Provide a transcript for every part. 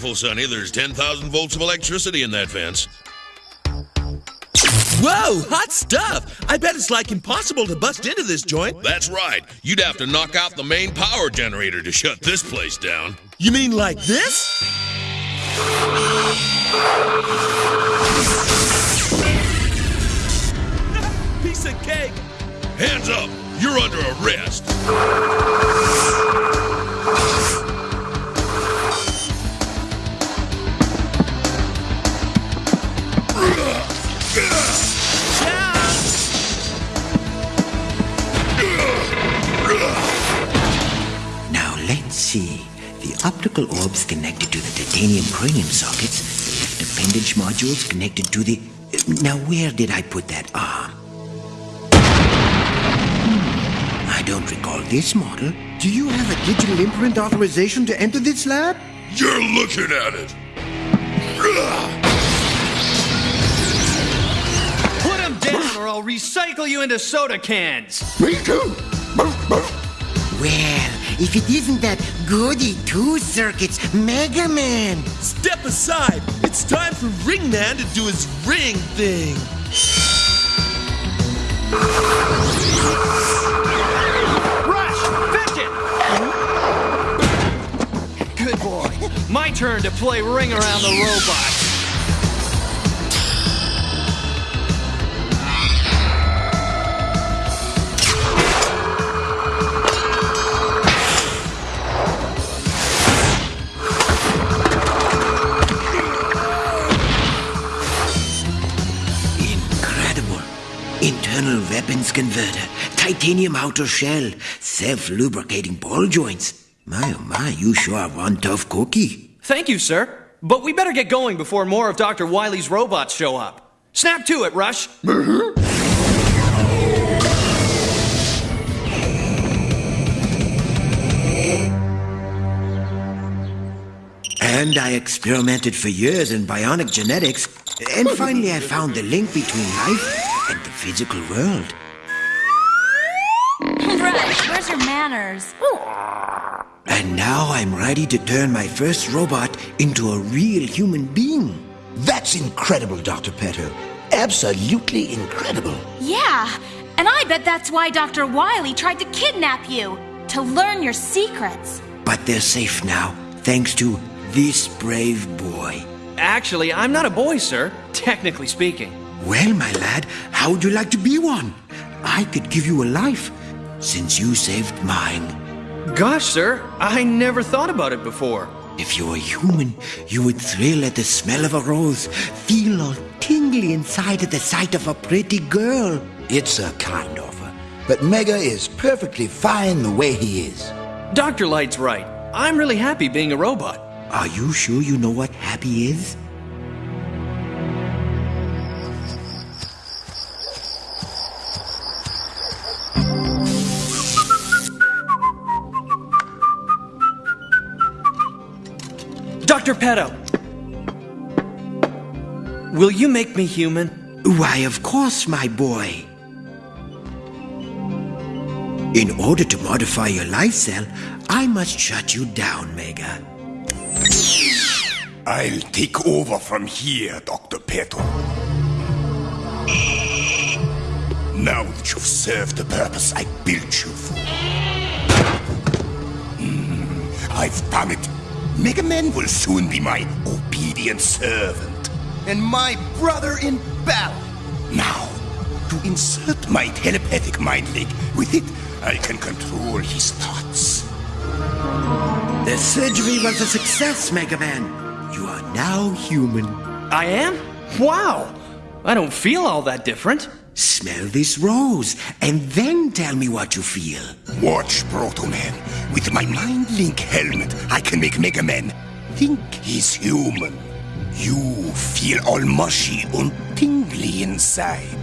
careful, Sonny. There's 10,000 volts of electricity in that fence. Whoa, hot stuff! I bet it's like impossible to bust into this joint. That's right. You'd have to knock out the main power generator to shut this place down. You mean like this? Piece of cake! Hands up! You're under arrest. See. The optical orbs connected to the titanium cranium sockets, the left appendage modules connected to the. Now, where did I put that arm? Hmm, I don't recall this model. Do you have a digital imprint authorization to enter this lab? You're looking at it. Put him down or I'll recycle you into soda cans. Me too. Well, if it isn't that goody two circuits Mega Man. Step aside! It's time for Ringman to do his ring thing! Rush! Fidget! Good boy. My turn to play ring around the robot. Internal weapons converter, titanium outer shell, self lubricating ball joints. My oh my, you sure are one tough cookie. Thank you, sir. But we better get going before more of Dr. Wily's robots show up. Snap to it, Rush. Mm-hmm. And I experimented for years in bionic genetics, and finally I found the link between life physical world. Rush, where's your manners? And now I'm ready to turn my first robot into a real human being. That's incredible, Dr. Petto. Absolutely incredible. Yeah, and I bet that's why Dr. Wily tried to kidnap you to learn your secrets. But they're safe now, thanks to this brave boy. Actually, I'm not a boy, sir, technically speaking. Well, my lad, how would you like to be one? I could give you a life, since you saved mine. Gosh, sir, I never thought about it before. If you were human, you would thrill at the smell of a rose, feel all tingly inside at the sight of a pretty girl. It's a kind offer. But Mega is perfectly fine the way he is. Dr. Light's right. I'm really happy being a robot. Are you sure you know what happy is? Dr. Petto! Will you make me human? Why, of course, my boy. In order to modify your life cell, I must shut you down, Mega. I'll take over from here, Dr. Petto. Now that you've served the purpose I built you for. Hmm, I've done it. Mega Man will soon be my obedient servant. And my brother in battle. Now, to insert my telepathic mind link, with it, I can control his thoughts. The surgery was a success, Mega Man. You are now human. I am? Wow! I don't feel all that different. Smell this rose, and then tell me what you feel. Watch, Proto Man. With my Mind Link helmet, I can make Mega Man think he's human. You feel all mushy and tingly inside.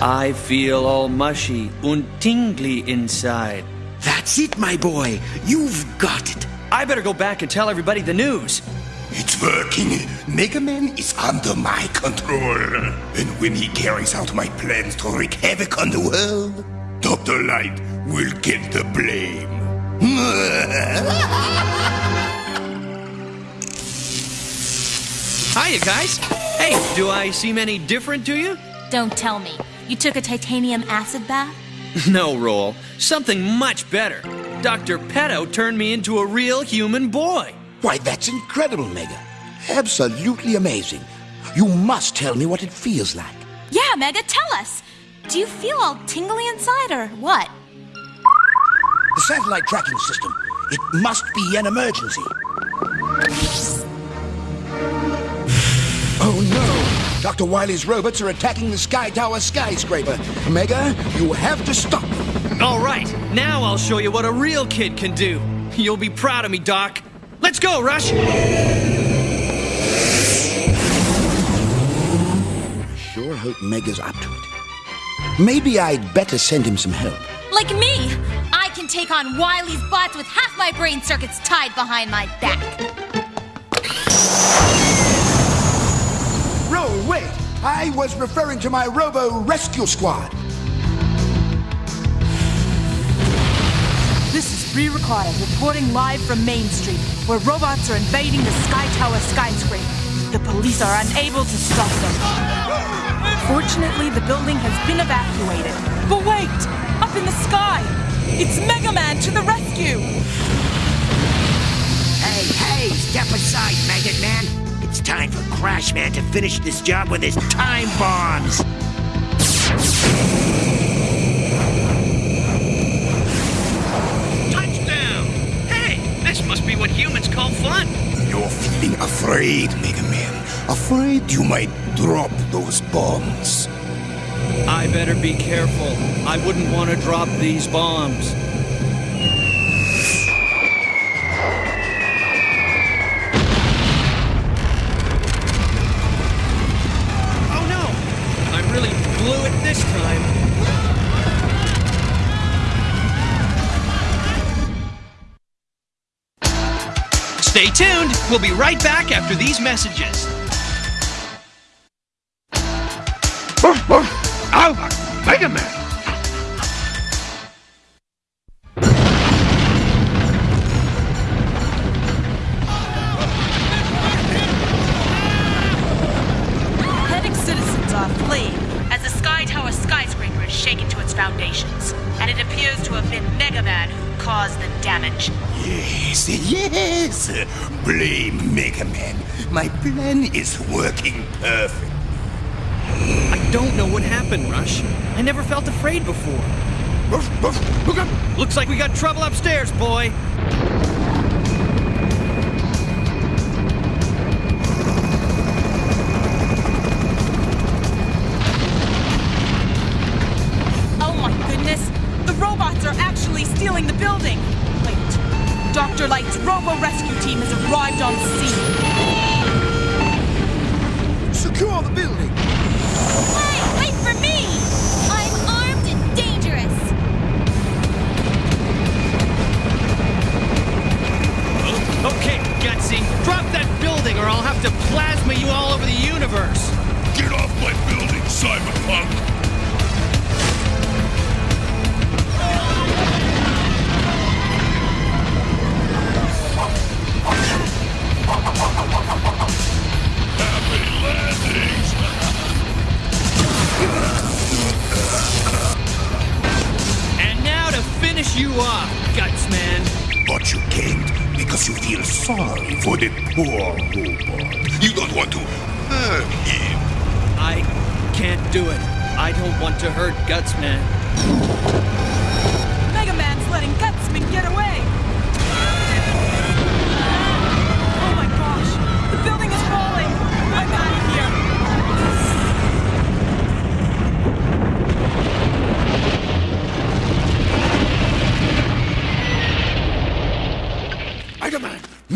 I feel all mushy and tingly inside. That's it, my boy. You've got it. I better go back and tell everybody the news. It's working. Mega Man is under my control. And when he carries out my plans to wreak havoc on the world, Dr. Light will get the blame. Hiya, guys. Hey, do I seem any different to you? Don't tell me. You took a titanium acid bath? No, Roll. Something much better. Dr. Petto turned me into a real human boy. Why, that's incredible, Mega. Absolutely amazing. You must tell me what it feels like. Yeah, Mega, tell us. Do you feel all tingly inside or what? The satellite tracking system. It must be an emergency. Oh no! Dr. Wily's robots are attacking the Sky Tower skyscraper. Mega, you have to stop them. All right, now I'll show you what a real kid can do. You'll be proud of me, Doc. Let's go, Rush! Sure hope Mega's up to it. Maybe I'd better send him some help. Like me! I can take on Wily's bots with half my brain circuits tied behind my back. Roll, wait! I was referring to my Robo Rescue Squad. Ricardo reporting live from Main Street, where robots are invading the Sky Tower skyscraper. The police are unable to stop them. Fortunately, the building has been evacuated. But wait! Up in the sky! It's Mega Man to the rescue! Hey, hey, step aside, Maggot Man. It's time for Crash Man to finish this job with his time bombs. Touchdown! Hey, this must be what humans call fun. You're feeling afraid, Mega Man. Afraid you might drop those bombs. I better be careful. I wouldn't want to drop these bombs. Oh no! I really blew it this time. Stay tuned. We'll be right back after these messages. Plan is working perfect. I don't know what happened, Rush. I never felt afraid before. look up Looks like we got trouble upstairs, boy. Oh my goodness! The robots are actually stealing the building! Wait. Dr. Light's Robo Rescue team has arrived on scene. Cyberpunk!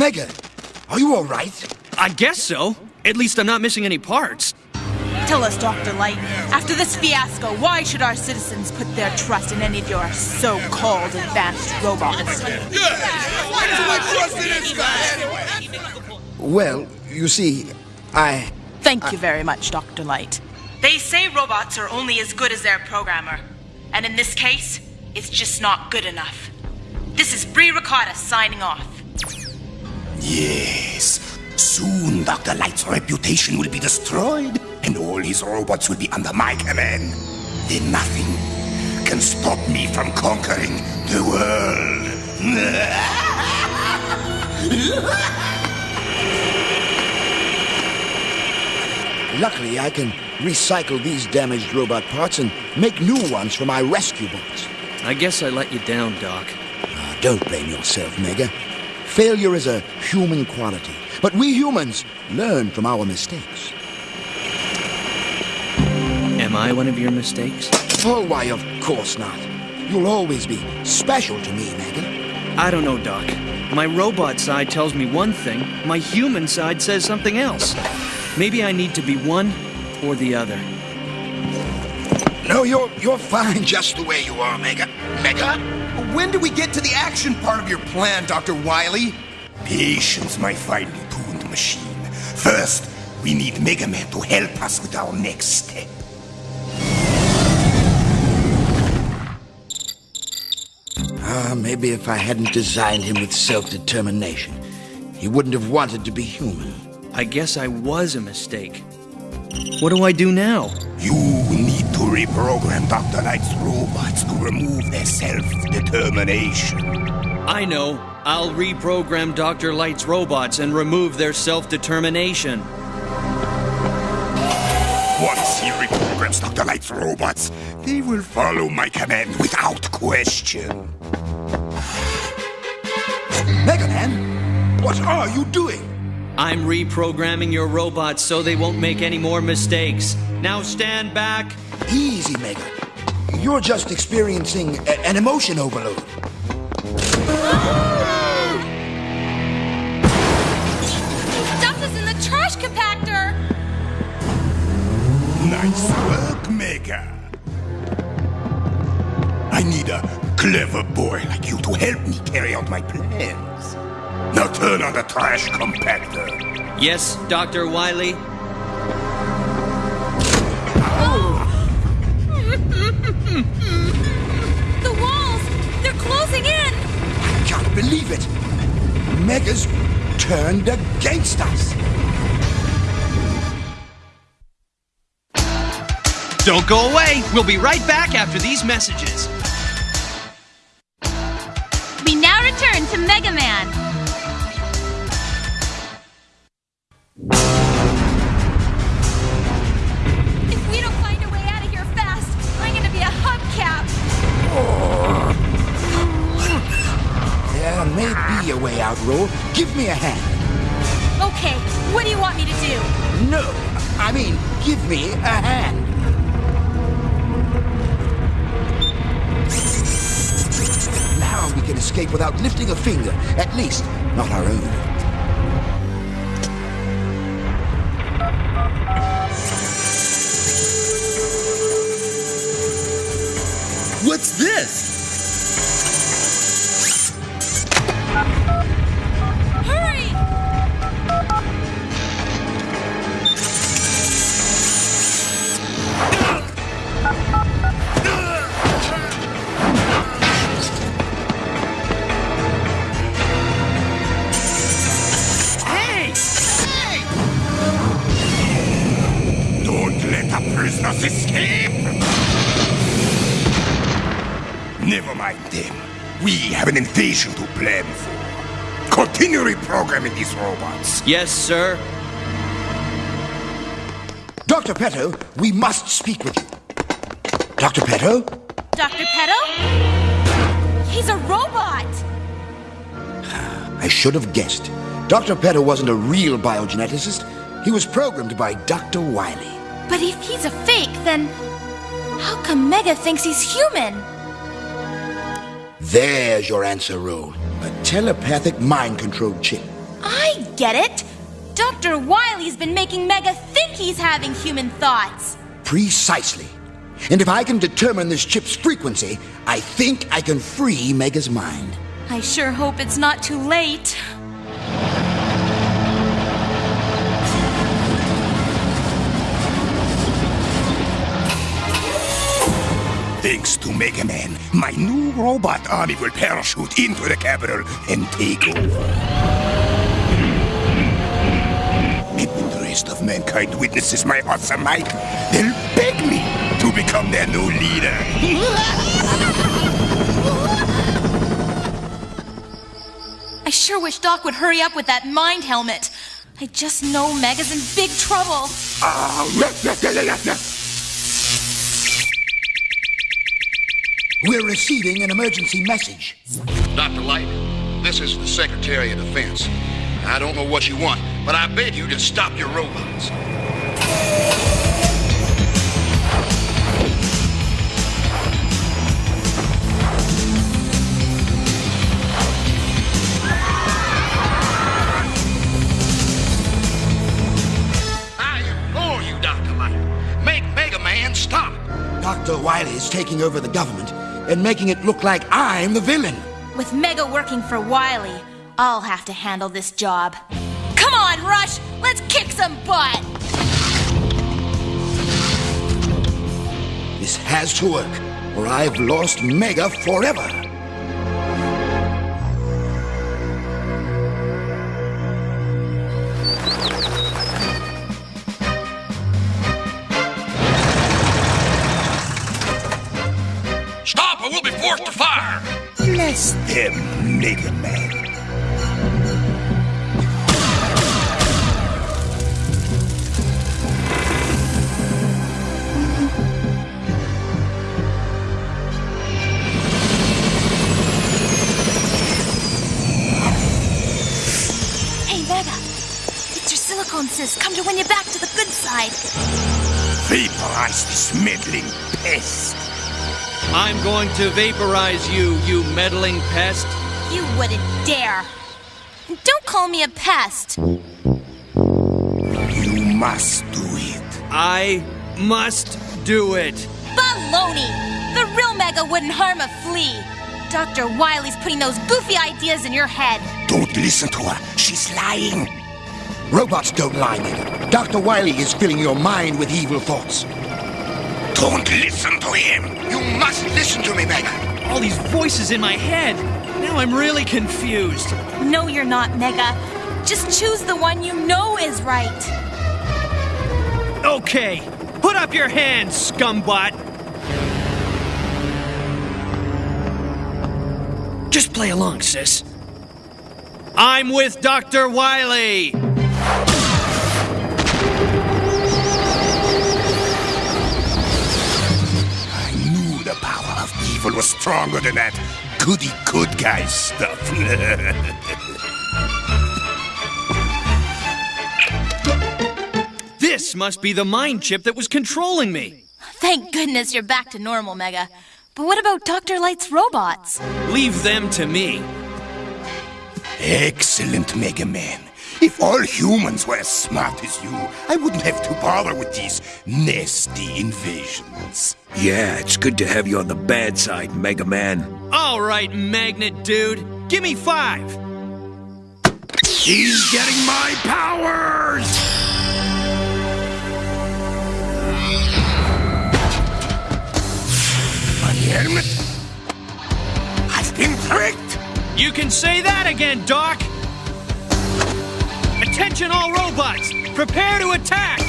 Mega, are you all right? I guess so. At least I'm not missing any parts. Tell us, Dr. Light, after this fiasco, why should our citizens put their trust in any of your so-called advanced robots? Why do I trust in this guy? Well, you see, I. Thank you very much, Dr. Light. They say robots are only as good as their programmer. And in this case, it's just not good enough. This is Bree Ricotta signing off. Yes. Soon Dr. Light's reputation will be destroyed, and all his robots will be under my command. Then nothing can stop me from conquering the world. Luckily, I can recycle these damaged robot parts and make new ones for my rescue bots. I guess I let you down, Doc. Ah, don't blame yourself, Mega. Failure is a human quality, but we humans learn from our mistakes. Am I one of your mistakes? Oh, why, of course not. You'll always be special to me, Mega. I don't know, Doc. My robot side tells me one thing, my human side says something else. Maybe I need to be one or the other. No, you're you're fine just the way you are, Mega. Mega? When do we get to the action part of your plan, Dr. Wily? Patience, my finely tuned machine. First, we need Mega Man to help us with our next step. Ah, maybe if I hadn't designed him with self-determination, he wouldn't have wanted to be human. I guess I was a mistake. What do I do now? You need to reprogram Dr. Light's robots to remove their self-determination. I know. I'll reprogram Dr. Light's robots and remove their self-determination. Once he reprograms Dr. Light's robots, they will follow my command without question. Mega Man, what are you doing? I'm reprogramming your robots so they won't make any more mistakes. Now stand back. Easy, Mega. You're just experiencing a- an emotion overload. Stuff is in the trash compactor! Nice work, Mega. I need a clever boy like you to help me carry out my plans. Now turn on the trash compactor. Yes, Dr. Wily? The walls! They're closing in! I can't believe it. Mega's turned against us. Don't go away. We'll be right back after these messages. A hand. Now we can escape without lifting a finger. At least, not our own. What's this? Prisoners escape! Never mind them. We have an invasion to plan for. Continue reprogramming these robots. Yes, sir. Dr. Petto, we must speak with you. Dr. Petto? Dr. Petto? He's a robot! I should have guessed. Dr. Petto wasn't a real biogeneticist. He was programmed by Dr. Wily. But if he's a fake, then how come Mega thinks he's human? There's your answer, Roll. A telepathic mind control chip. I get it! Dr. Wily's been making Mega think he's having human thoughts. Precisely. And if I can determine this chip's frequency, I think I can free Mega's mind. I sure hope it's not too late. Thanks to Mega Man, my new robot army will parachute into the capital and take over. And when the rest of mankind witnesses my awesome might, they'll beg me to become their new leader. I sure wish Doc would hurry up with that mind helmet. I just know Mega's in big trouble. Ah, We're receiving an emergency message. Dr. Light, this is the Secretary of Defense. I don't know what you want, but I beg you to stop your robots. I implore you, Dr. Light, make Mega Man stop. Dr. Wily is taking over the government and making it look like I'm the villain. With Mega working for Wiley, I'll have to handle this job. Come on, Rush! Let's kick some butt! This has to work, or I've lost Mega forever. Them, Mega Man. Hey, Mega! It's your silicone sis come to win you back to the good side. Vaporize this meddling pest. I'm going to vaporize you, you meddling pest. You wouldn't dare. Don't call me a pest. You must do it. I must do it. Baloney! The real Mega wouldn't harm a flea. Dr. Wily's putting those goofy ideas in your head. Don't listen to her. She's lying. Robots don't lie, Mega. Dr. Wily is filling your mind with evil thoughts. Don't listen to him. You must listen to me, Mega. All these voices in my head. Now I'm really confused. No, you're not, Mega. Just choose the one you know is right. Okay, put up your hands, scumbot. Just play along, sis. I'm with Dr. Wily. Power of evil was stronger than that goody good guy stuff. This must be the mind chip that was controlling me. Thank goodness you're back to normal, Mega. But what about Dr. Light's robots? Leave them to me. Excellent, Mega Man. If all humans were as smart as you, I wouldn't have to bother with these nasty invasions. Yeah, it's good to have you on the bad side, Mega Man. All right, magnet dude. Give me five. He's getting my powers! My helmet? I've been tricked! You can say that again, Doc. Attention, all robots. Prepare to attack.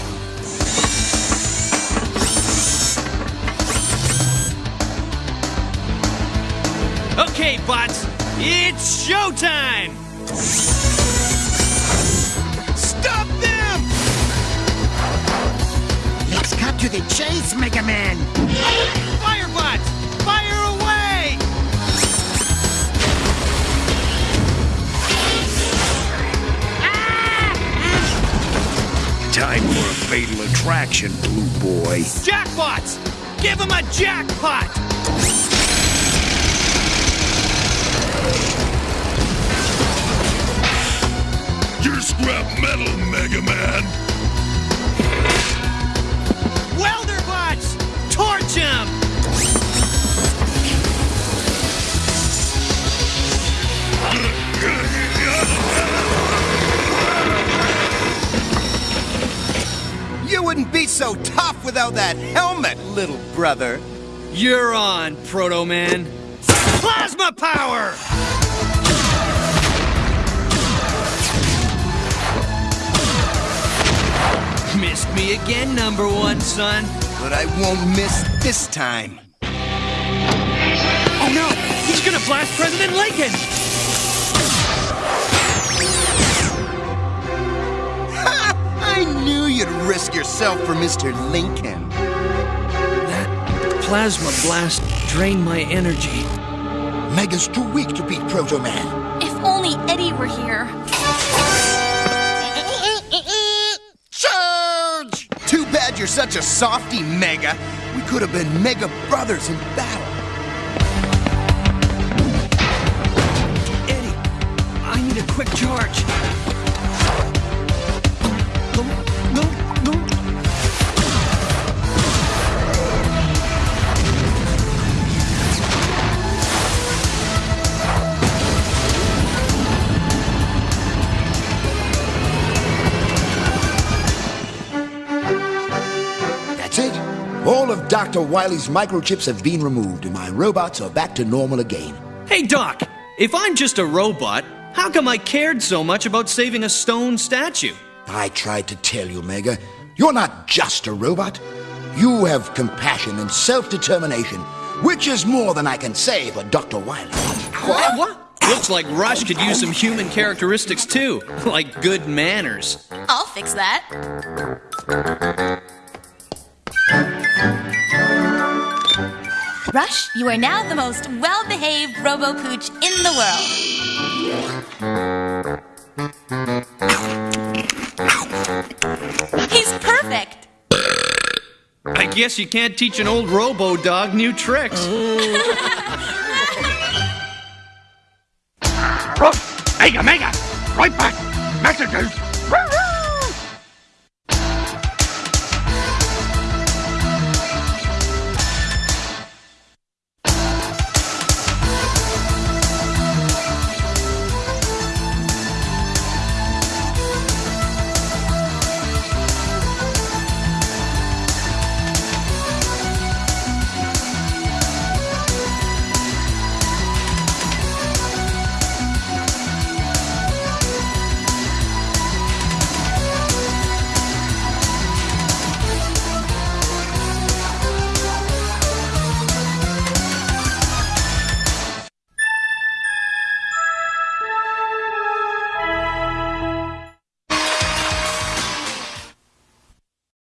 Okay, bots. It's showtime. Stop them! Let's cut to the chase, Mega Man. Traction, blue boy. Jackpots! Give him a jackpot! You're scrap metal, Mega Man. Wouldn't be so tough without that helmet, little brother. You're on, Proto Man. Plasma power! Missed me again, number one, son. But I won't miss this time. Oh no! He's gonna blast President Lincoln! Knew you'd risk yourself for Mr. Lincoln. That plasma blast drained my energy. Mega's too weak to beat Proto Man. If only Eddie were here. Charge! Too bad you're such a softy, Mega. We could have been Mega Brothers in battle. Eddie, I need a quick charge. Dr. Wily's microchips have been removed, and my robots are back to normal again. Hey, Doc, if I'm just a robot, how come I cared so much about saving a stone statue? I tried to tell you, Mega. You're not just a robot. You have compassion and self determination, which is more than I can say for Dr. Wily. What? what? Looks like Rush could use some human characteristics too, like good manners. I'll fix that. Rush, you are now the most well behaved Robo Pooch in the world. He's perfect. I guess you can't teach an old robo dog new tricks. Mega, Mega! Right back! Messages!